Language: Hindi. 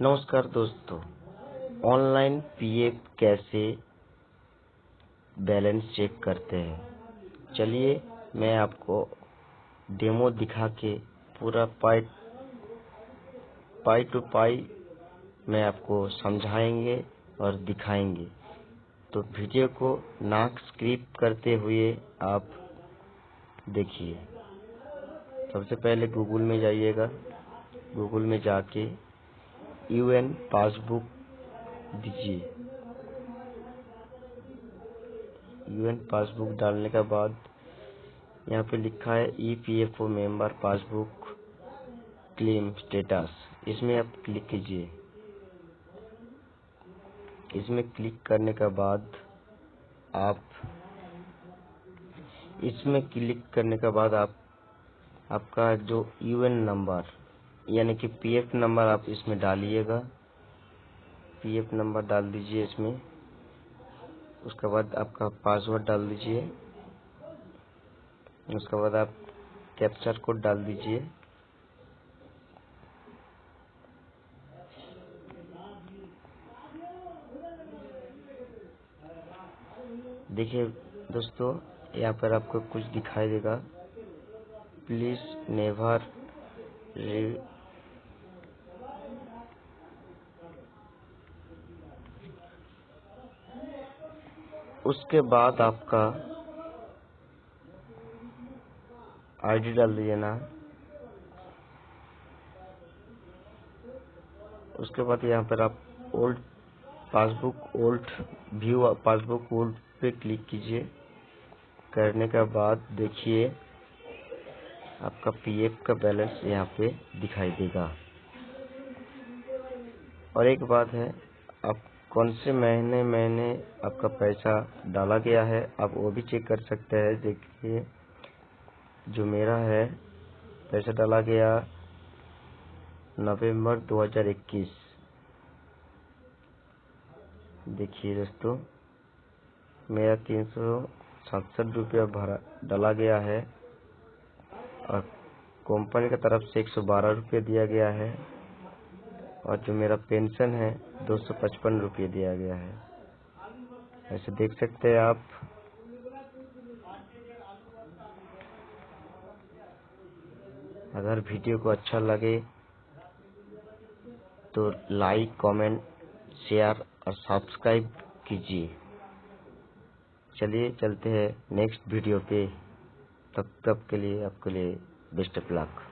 नमस्कार दोस्तों, ऑनलाइन पीएफ कैसे बैलेंस चेक करते हैं? चलिए, मैं आपको डेमो दिखा के पूरा पाई पाई टू पाई मैं आपको समझाएँगे और दिखाएँगे। तो वीडियो को नाक स्क्रिप करते हुए आप देखिए। सबसे पहले गूगल में जाइएगा। गूगल में जाके यूएन पासबुक दीजिए यूएन पासबुक डालने के बाद यहाँ पे लिखा है EPFO member passbook claim status इसमें आप क्लिक कीजिए। इसमें क्लिक करने के बाद आप इसमें क्लिक करने के बाद आप, आपका जो यूएन नंबर यानी कि पीएफ नंबर आप इसमें डालिएगा। पीएफ नंबर डाल दीजिए इसमें। उसके बाद आपका पासवर्ड डाल दीजिए। उसके बाद आप कैप्चर कोड डाल दीजिए। देखिए दोस्तों, यहाँ पर आपको कुछ दिखाई देगा। प्लीज़ नेवर उसके बाद आपका आईडी डाल दीजिए ना। उसके बाद यहाँ पर आप old passbook old view passbook old पे क्लिक कीजिए। करने के बाद देखिए, आपका पीएफ का बैलेंस यहाँ पे दिखाई देगा। और एक बात है, आप कौन से महीने महीने आपका पैसा डाला गया है, आप वो भी चेक कर सकते हैं। देखिए, जो मेरा है, पैसा डाला गया नवंबर 2021 देखिए दोस्तों, मेरा तीन सौ सड़सठ रुपया भरा डाला गया है और कंपनी की तरफ़ से एक सौ बारह रुपये दिया गया है। और जो मेरा पेंशन है, दो सौ पचपन रुपये दिया गया है। ऐसे देख सकते हैं आप। अगर वीडियो को अच्छा लगे तो लाइक, कमेंट, शेयर और सब्सक्राइब कीजिए। चलिए, चलते हैं नेक्स्ट वीडियो पे। तब तक के लिए आपके लिए बेस्ट ऑफ़ लक।